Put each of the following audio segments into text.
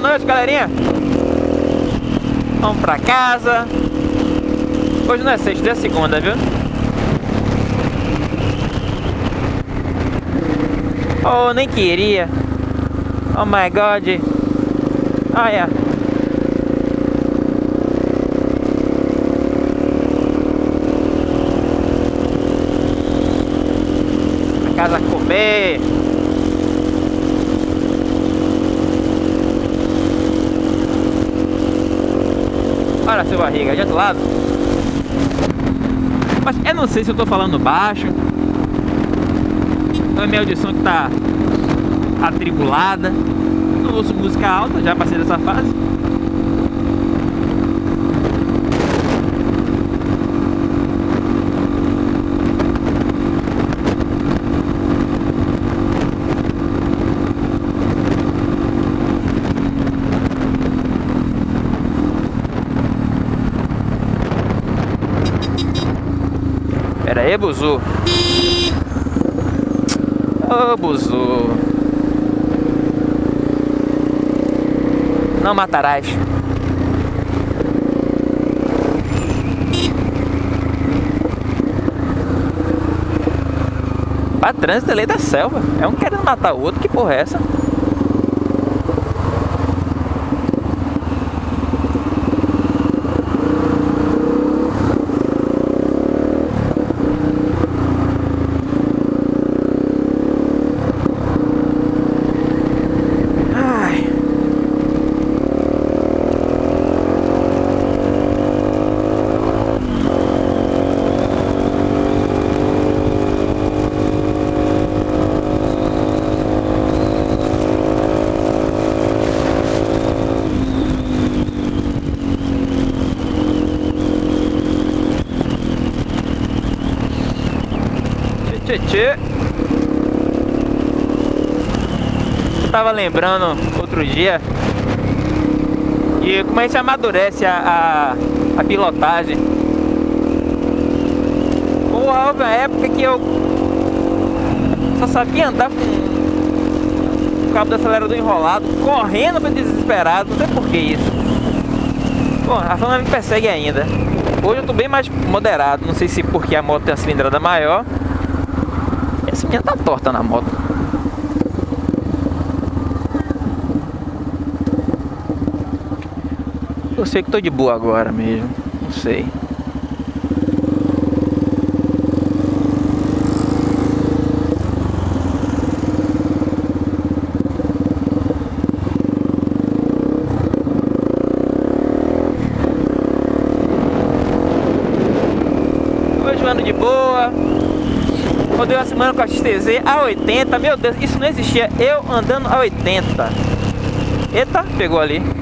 boa noite, galerinha. Vamos pra casa. Hoje não é sexta, é segunda, viu? Oh, nem queria. Oh my god. Olha. A casa comer. Seu barriga, de outro lado. Mas eu não sei se eu tô falando baixo. Ou é minha audição que tá atribulada. Não ouço música alta, já passei dessa fase. Aí, Buzu. Ô, oh, Buzu. Não matarás. Pra trânsito é lei da selva. É um querendo matar o outro. Que porra é essa? Tchê. Eu tava lembrando outro dia de como a gente amadurece a, a, a pilotagem. Houve uma época que eu só sabia andar com o cabo do acelerador enrolado, correndo para desesperado, não sei por que isso. Bom, a fama me persegue ainda. Hoje eu tô bem mais moderado, não sei se porque a moto tem a cilindrada maior minha tá torta na moto. Eu sei que tô de boa agora mesmo. Não sei. Hoje ando de boa. Rodei uma semana com a XTZ a 80. Meu Deus, isso não existia. Eu andando a 80. Eita, pegou ali.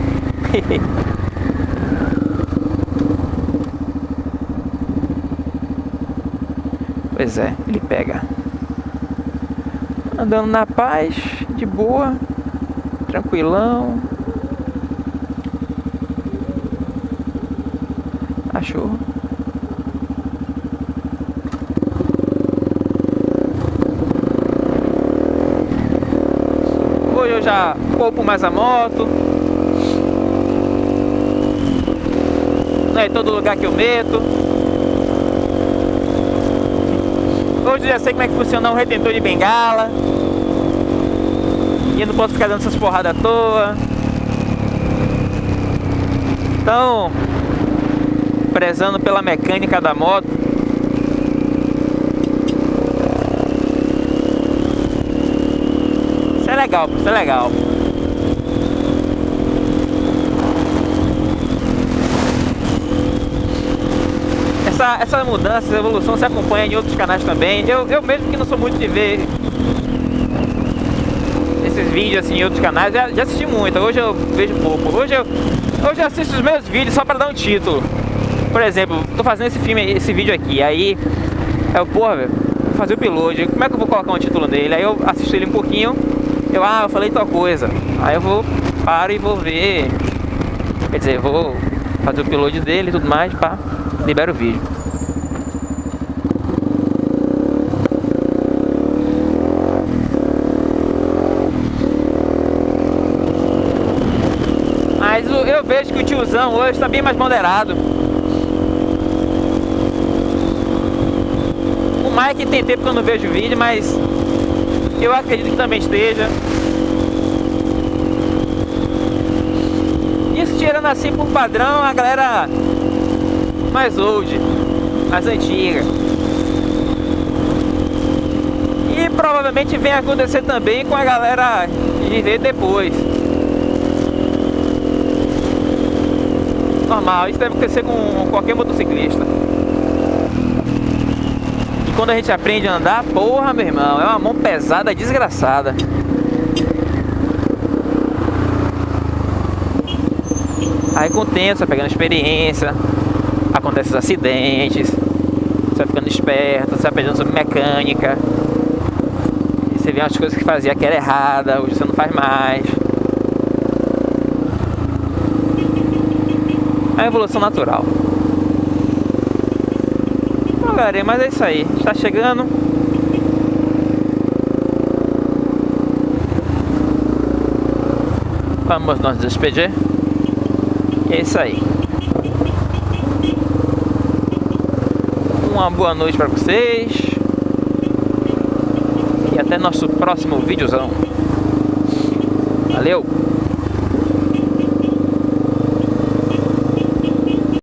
pois é, ele pega. Andando na paz, de boa, tranquilão. Cachorro. eu já mais a moto. Não é em todo lugar que eu meto. Hoje eu já sei como é que funciona um retentor de bengala. E eu não posso ficar dando essas porradas à toa. Então, prezando pela mecânica da moto, legal, isso é legal. Essa, essa mudança, essa evolução se acompanha em outros canais também. Eu, eu mesmo que não sou muito de ver esses vídeos assim em outros canais, já, já assisti muito. Hoje eu vejo pouco. Hoje eu, hoje eu assisto os meus vídeos só para dar um título. Por exemplo, tô fazendo esse filme, esse vídeo aqui, aí eu, porra, velho, fazer o piloto, como é que eu vou colocar um título nele? Aí eu assisto ele um pouquinho eu, ah, eu falei tal coisa. Aí eu vou, paro e vou ver. Quer dizer, vou fazer o upload dele e tudo mais, pá, libero o vídeo. eu vejo que o tiozão hoje está bem mais moderado. O Mike tem tempo que eu não vejo o vídeo, mas eu acredito que também esteja. Isso tirando assim por padrão a galera mais old, mais antiga. E provavelmente vem acontecer também com a galera de ver depois. Normal, isso deve acontecer com qualquer motociclista. Quando a gente aprende a andar, porra, meu irmão, é uma mão pesada, desgraçada. Aí com o tempo, você vai pegando experiência, acontecem acidentes, você vai ficando esperto, você vai aprendendo sobre mecânica. Você vê umas coisas que fazia que era errada, hoje você não faz mais. É a evolução natural. Galera, mas é isso aí. Está chegando. Vamos nos despedir. É isso aí. Uma boa noite para vocês. E até nosso próximo videozão. Valeu!